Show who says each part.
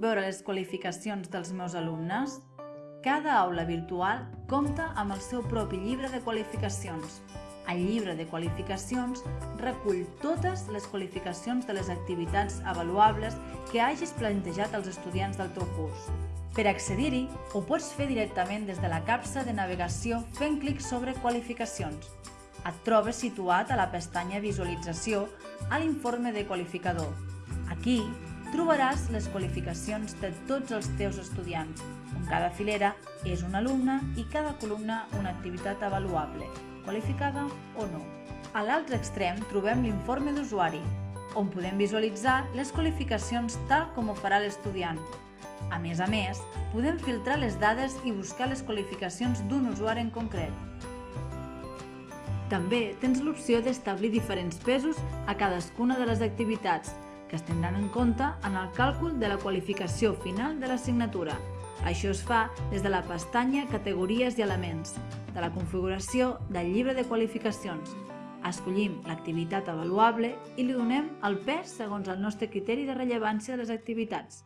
Speaker 1: veure les qualificacions dels meus alumnes? Cada aula virtual compta amb el seu propi llibre de qualificacions. El llibre de qualificacions recull totes les qualificacions de les activitats avaluables que hagis plantejat als estudiants del teu curs. Per accedir-hi, ho pots fer directament des de la capsa de navegació fent clic sobre Qualificacions. Et trobes situat a la pestanya Visualització a l'informe de qualificador. Aquí trobaràs les qualificacions de tots els teus estudiants, on cada filera és un alumne i cada columna una activitat avaluable, qualificada o no. A l'altre extrem trobem l'informe d'usuari, on podem visualitzar les qualificacions tal com ho farà l'estudiant. A més a més, podem filtrar les dades i buscar les qualificacions d'un usuari en concret. També tens l'opció d'establir diferents pesos a cadascuna de les activitats, que es tindran en compte en el càlcul de la qualificació final de l'assignatura. Això es fa des de la pestanya Categories i elements, de la configuració del llibre de qualificacions. Escollim l'activitat avaluable i li donem el pes segons el nostre criteri de rellevància de les activitats.